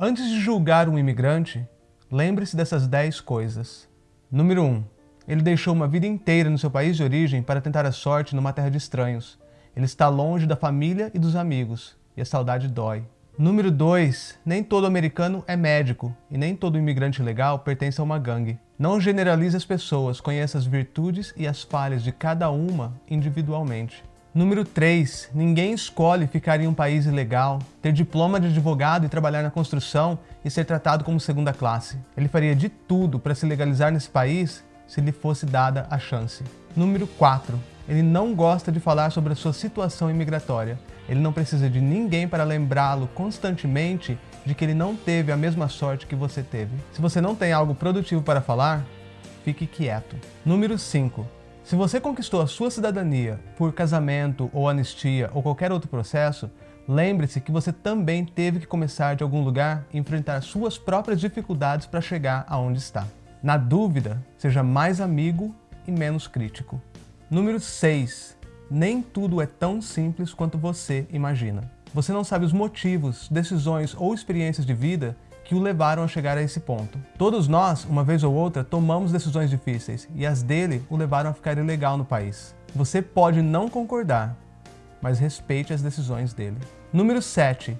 Antes de julgar um imigrante, lembre-se dessas 10 coisas. Número 1. Ele deixou uma vida inteira no seu país de origem para tentar a sorte numa terra de estranhos. Ele está longe da família e dos amigos, e a saudade dói. Número 2. Nem todo americano é médico, e nem todo imigrante legal pertence a uma gangue. Não generalize as pessoas, conheça as virtudes e as falhas de cada uma individualmente. Número 3. Ninguém escolhe ficar em um país ilegal, ter diploma de advogado e trabalhar na construção e ser tratado como segunda classe. Ele faria de tudo para se legalizar nesse país se lhe fosse dada a chance. Número 4. Ele não gosta de falar sobre a sua situação imigratória. Ele não precisa de ninguém para lembrá-lo constantemente de que ele não teve a mesma sorte que você teve. Se você não tem algo produtivo para falar, fique quieto. Número 5. Se você conquistou a sua cidadania por casamento ou anistia ou qualquer outro processo, lembre-se que você também teve que começar de algum lugar e enfrentar suas próprias dificuldades para chegar aonde está. Na dúvida, seja mais amigo e menos crítico. Número 6. Nem tudo é tão simples quanto você imagina. Você não sabe os motivos, decisões ou experiências de vida que o levaram a chegar a esse ponto. Todos nós, uma vez ou outra, tomamos decisões difíceis e as dele o levaram a ficar ilegal no país. Você pode não concordar, mas respeite as decisões dele. Número 7.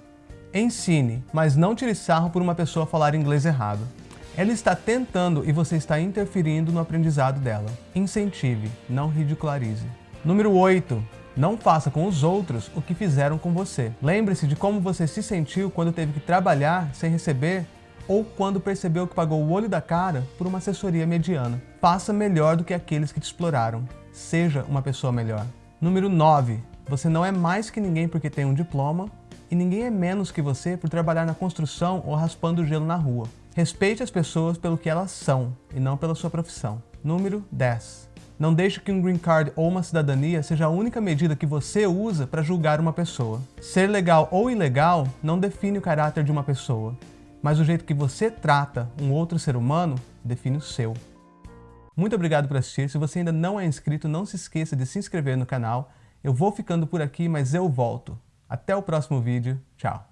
Ensine, mas não tire sarro por uma pessoa falar inglês errado. Ela está tentando e você está interferindo no aprendizado dela. Incentive, não ridicularize. Número 8. Não faça com os outros o que fizeram com você. Lembre-se de como você se sentiu quando teve que trabalhar sem receber ou quando percebeu que pagou o olho da cara por uma assessoria mediana. Faça melhor do que aqueles que te exploraram. Seja uma pessoa melhor. Número 9. Você não é mais que ninguém porque tem um diploma e ninguém é menos que você por trabalhar na construção ou raspando gelo na rua. Respeite as pessoas pelo que elas são e não pela sua profissão. Número 10. Não deixe que um green card ou uma cidadania seja a única medida que você usa para julgar uma pessoa. Ser legal ou ilegal não define o caráter de uma pessoa, mas o jeito que você trata um outro ser humano define o seu. Muito obrigado por assistir. Se você ainda não é inscrito, não se esqueça de se inscrever no canal. Eu vou ficando por aqui, mas eu volto. Até o próximo vídeo. Tchau.